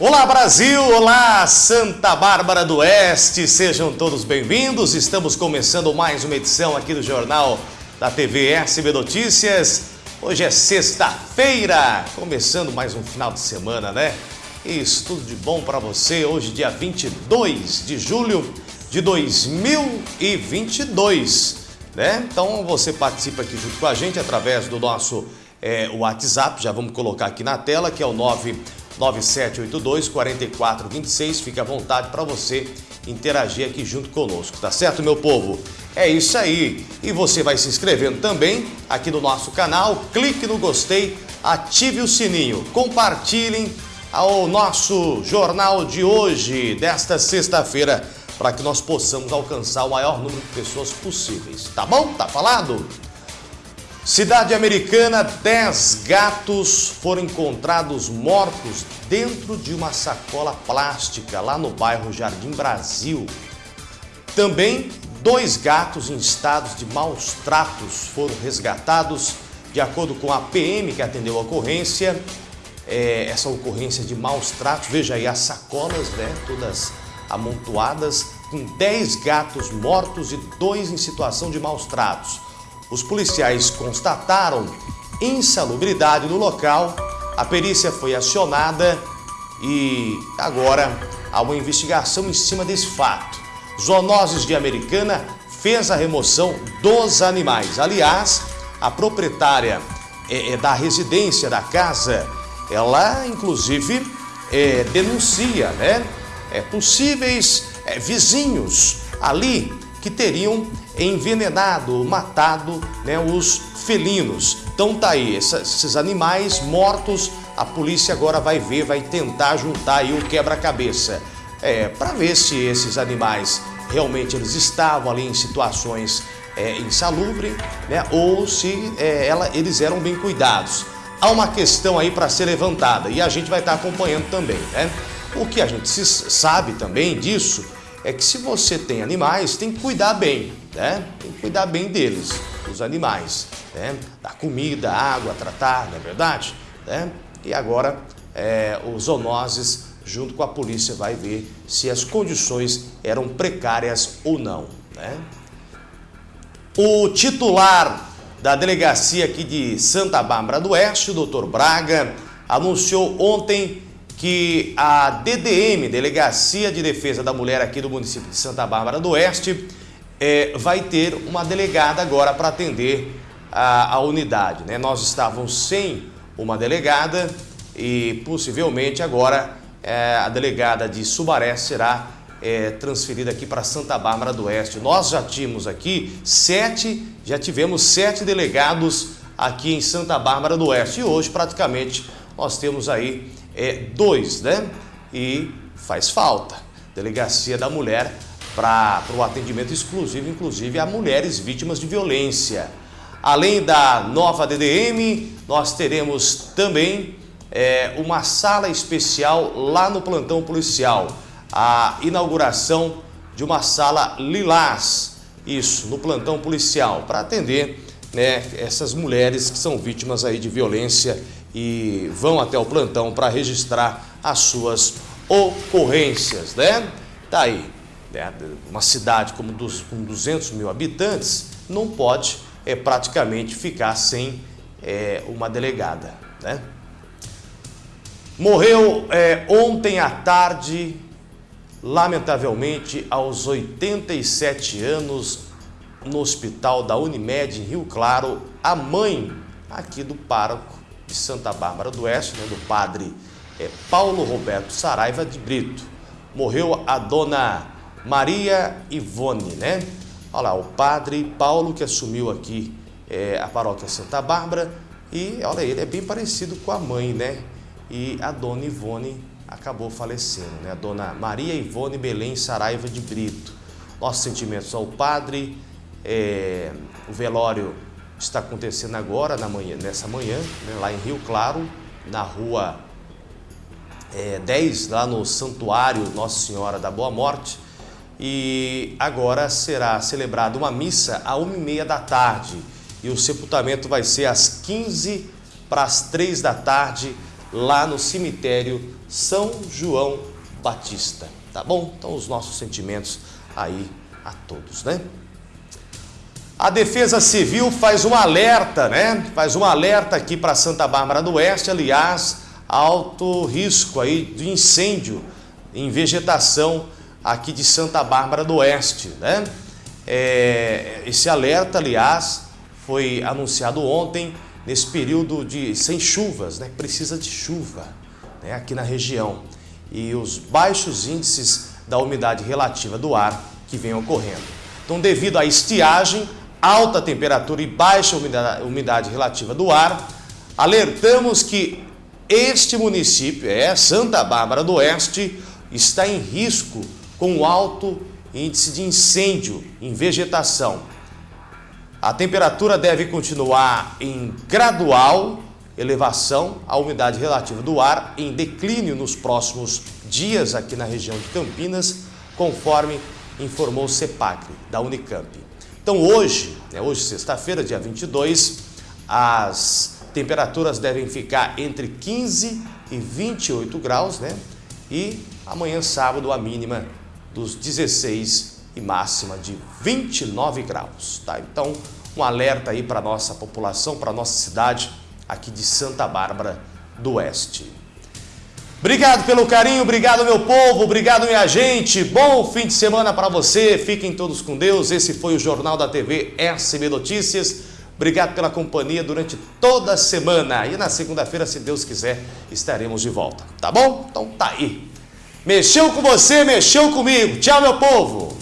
Olá Brasil, olá Santa Bárbara do Oeste, sejam todos bem-vindos. Estamos começando mais uma edição aqui do Jornal da TV SB Notícias. Hoje é sexta-feira, começando mais um final de semana, né? Isso, tudo de bom para você. Hoje, dia 22 de julho de 2022, né? Então você participa aqui junto com a gente através do nosso é, WhatsApp, já vamos colocar aqui na tela, que é o 99782 4426. Fique à vontade para você interagir aqui junto conosco, tá certo, meu povo? É isso aí. E você vai se inscrevendo também aqui no nosso canal, clique no gostei, ative o sininho, compartilhem ao nosso jornal de hoje, desta sexta-feira, para que nós possamos alcançar o maior número de pessoas possíveis. Tá bom? Tá falado? Cidade americana, 10 gatos foram encontrados mortos dentro de uma sacola plástica lá no bairro Jardim Brasil. Também dois gatos em estados de maus tratos foram resgatados. De acordo com a PM que atendeu a ocorrência, é, essa ocorrência de maus tratos, veja aí as sacolas, né, todas amontoadas, com 10 gatos mortos e dois em situação de maus tratos. Os policiais constataram insalubridade no local, a perícia foi acionada e agora há uma investigação em cima desse fato. Zoonoses de Americana fez a remoção dos animais. Aliás, a proprietária é, é da residência da casa ela inclusive é, denuncia né, é, possíveis é, vizinhos ali que teriam envenenado, matado né, os felinos. Então tá aí, esses animais mortos, a polícia agora vai ver, vai tentar juntar aí o quebra-cabeça. É, para ver se esses animais realmente eles estavam ali em situações é, insalubres, né, ou se é, ela, eles eram bem cuidados há uma questão aí para ser levantada e a gente vai estar acompanhando também, né? O que a gente sabe também disso é que se você tem animais, tem que cuidar bem, né? Tem que cuidar bem deles, dos animais, né? Da comida, água, tratar, não é verdade? Né? E agora é, os zoonoses, junto com a polícia, vai ver se as condições eram precárias ou não, né? O titular da delegacia aqui de Santa Bárbara do Oeste, o doutor Braga, anunciou ontem que a DDM, Delegacia de Defesa da Mulher aqui do município de Santa Bárbara do Oeste, é, vai ter uma delegada agora para atender a, a unidade. Né? Nós estávamos sem uma delegada e possivelmente agora é, a delegada de Subaré será é, transferida aqui para Santa Bárbara do Oeste. Nós já tínhamos aqui sete, já tivemos sete delegados aqui em Santa Bárbara do Oeste e hoje praticamente nós temos aí é, dois, né? E faz falta. Delegacia da Mulher para o atendimento exclusivo, inclusive a mulheres vítimas de violência. Além da nova DDM, nós teremos também é, uma sala especial lá no plantão policial a inauguração de uma sala lilás, isso, no plantão policial, para atender né, essas mulheres que são vítimas aí de violência e vão até o plantão para registrar as suas ocorrências, né? Tá aí, né? uma cidade como dos, com 200 mil habitantes não pode é, praticamente ficar sem é, uma delegada, né? Morreu é, ontem à tarde lamentavelmente, aos 87 anos, no hospital da Unimed em Rio Claro, a mãe aqui do pároco de Santa Bárbara do Oeste, né, do padre é, Paulo Roberto Saraiva de Brito. Morreu a dona Maria Ivone, né? Olha lá, o padre Paulo que assumiu aqui é, a paróquia Santa Bárbara e olha, ele é bem parecido com a mãe, né? E a dona Ivone acabou falecendo, né? A dona Maria Ivone Belém Saraiva de Brito. Nossos sentimentos ao padre, é, o velório está acontecendo agora, na manhã, nessa manhã, né? lá em Rio Claro, na rua é, 10, lá no Santuário Nossa Senhora da Boa Morte. E agora será celebrada uma missa e meia da tarde. E o sepultamento vai ser às 15 para as 3 da tarde lá no cemitério São João Batista, tá bom? Então os nossos sentimentos aí a todos, né? A Defesa Civil faz um alerta, né? Faz um alerta aqui para Santa Bárbara do Oeste, aliás, alto risco aí de incêndio em vegetação aqui de Santa Bárbara do Oeste, né? É, esse alerta, aliás, foi anunciado ontem nesse período de sem chuvas, né? Precisa de chuva, né? Aqui na região e os baixos índices da umidade relativa do ar que vem ocorrendo. Então, devido à estiagem alta temperatura e baixa umidade relativa do ar, alertamos que este município, é Santa Bárbara do Oeste, está em risco com alto índice de incêndio em vegetação. A temperatura deve continuar em gradual elevação, a umidade relativa do ar em declínio nos próximos dias aqui na região de Campinas, conforme informou o CEPACRE, da Unicamp. Então hoje, né, hoje sexta-feira, dia 22, as temperaturas devem ficar entre 15 e 28 graus, né? E amanhã sábado a mínima dos 16 e máxima de 29 graus, tá? Então, um alerta aí para nossa população, para nossa cidade aqui de Santa Bárbara do Oeste. Obrigado pelo carinho, obrigado meu povo, obrigado minha gente. Bom fim de semana para você. Fiquem todos com Deus. Esse foi o Jornal da TV SB Notícias. Obrigado pela companhia durante toda a semana. E na segunda-feira, se Deus quiser, estaremos de volta. Tá bom? Então tá aí. Mexeu com você, mexeu comigo. Tchau, meu povo.